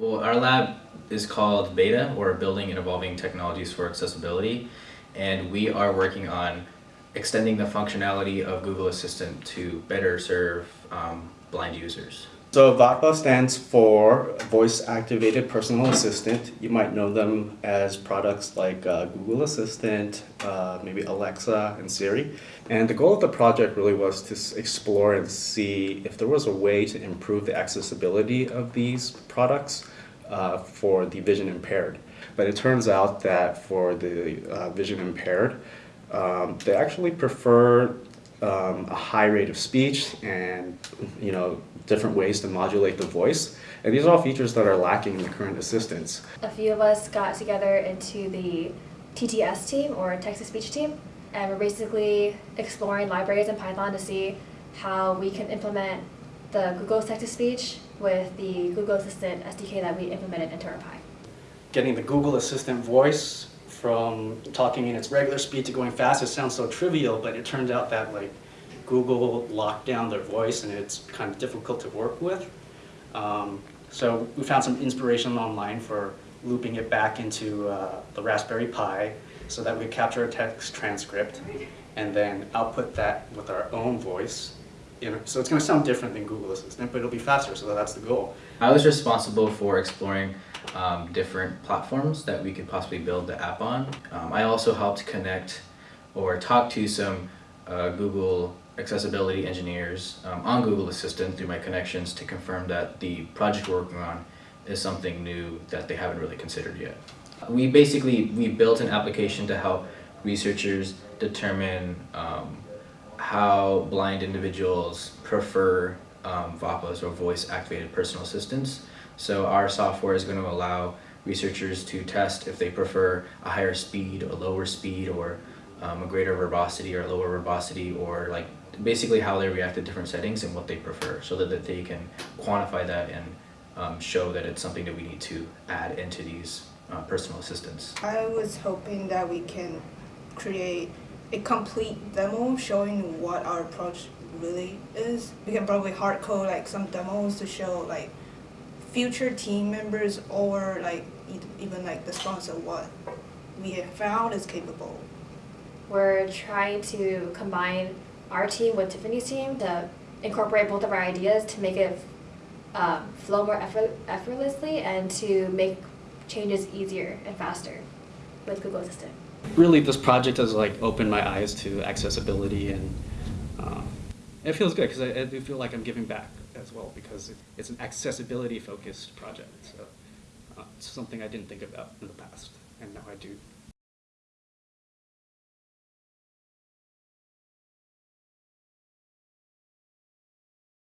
Well, our lab is called Beta, or Building and Evolving Technologies for Accessibility, and we are working on extending the functionality of Google Assistant to better serve um, blind users. So VAPA stands for Voice Activated Personal Assistant. You might know them as products like uh, Google Assistant, uh, maybe Alexa and Siri. And the goal of the project really was to explore and see if there was a way to improve the accessibility of these products uh, for the vision impaired. But it turns out that for the uh, vision impaired, um, they actually prefer um, a high rate of speech and you know different ways to modulate the voice. And these are all features that are lacking in the current assistants. A few of us got together into the TTS team or text-to-speech team and we're basically exploring libraries in Python to see how we can implement the Google text-to-speech with the Google Assistant SDK that we implemented into our Pi. Getting the Google Assistant voice from talking in its regular speed to going fast, it sounds so trivial, but it turns out that like Google locked down their voice and it's kind of difficult to work with. Um, so we found some inspiration online for looping it back into uh, the Raspberry Pi so that we capture a text transcript and then output that with our own voice. You know, so it's going to sound different than Google Assistant, but it'll be faster, so that's the goal. I was responsible for exploring um, different platforms that we could possibly build the app on. Um, I also helped connect or talk to some uh, Google accessibility engineers um, on Google Assistant through my connections to confirm that the project we're working on is something new that they haven't really considered yet. We basically, we built an application to help researchers determine um, how blind individuals prefer um, VAPAs or voice activated personal assistants. So our software is going to allow researchers to test if they prefer a higher speed or lower speed or um, a greater verbosity or lower verbosity or like basically how they react to different settings and what they prefer so that, that they can quantify that and um, show that it's something that we need to add into these uh, personal assistants. I was hoping that we can create a complete demo showing what our approach really is. We can probably hard code like some demos to show like future team members or like even like the sponsor what we have found is capable. We're trying to combine our team with Tiffany's team to incorporate both of our ideas to make it um, flow more effort effortlessly and to make changes easier and faster with Google Assistant. Really, this project has like opened my eyes to accessibility and uh, it feels good because I, I, do feel like I'm giving back as well because it, it's an accessibility focused project. So uh, it's something I didn't think about in the past and now I do.